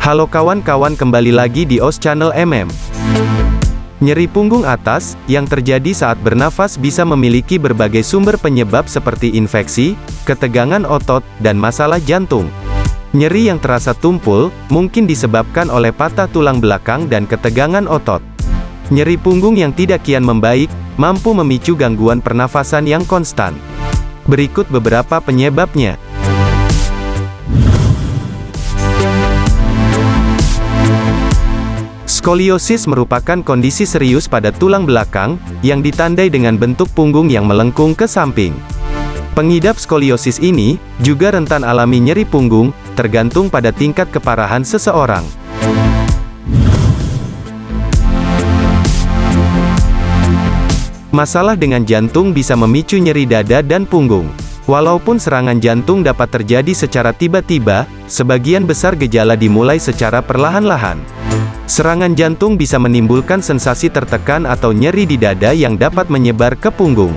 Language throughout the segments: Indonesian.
Halo kawan-kawan kembali lagi di OS Channel MM. Nyeri punggung atas, yang terjadi saat bernafas bisa memiliki berbagai sumber penyebab seperti infeksi, ketegangan otot, dan masalah jantung. Nyeri yang terasa tumpul, mungkin disebabkan oleh patah tulang belakang dan ketegangan otot. Nyeri punggung yang tidak kian membaik, mampu memicu gangguan pernafasan yang konstan. Berikut beberapa penyebabnya. Skoliosis merupakan kondisi serius pada tulang belakang, yang ditandai dengan bentuk punggung yang melengkung ke samping. Pengidap skoliosis ini, juga rentan alami nyeri punggung, tergantung pada tingkat keparahan seseorang. Masalah dengan jantung bisa memicu nyeri dada dan punggung. Walaupun serangan jantung dapat terjadi secara tiba-tiba, sebagian besar gejala dimulai secara perlahan-lahan. Serangan jantung bisa menimbulkan sensasi tertekan atau nyeri di dada yang dapat menyebar ke punggung.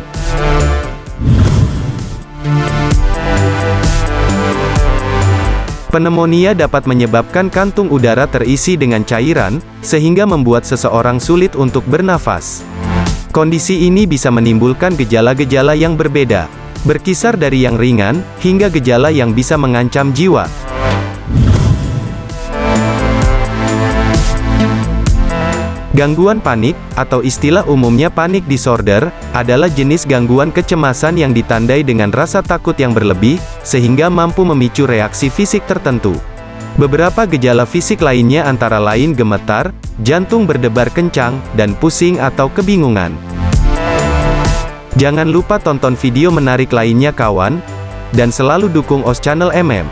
Pneumonia dapat menyebabkan kantung udara terisi dengan cairan, sehingga membuat seseorang sulit untuk bernafas. Kondisi ini bisa menimbulkan gejala-gejala yang berbeda, berkisar dari yang ringan, hingga gejala yang bisa mengancam jiwa. Gangguan panik, atau istilah umumnya panik disorder, adalah jenis gangguan kecemasan yang ditandai dengan rasa takut yang berlebih, sehingga mampu memicu reaksi fisik tertentu. Beberapa gejala fisik lainnya antara lain gemetar, jantung berdebar kencang, dan pusing atau kebingungan. Jangan lupa tonton video menarik lainnya kawan, dan selalu dukung OS Channel MM.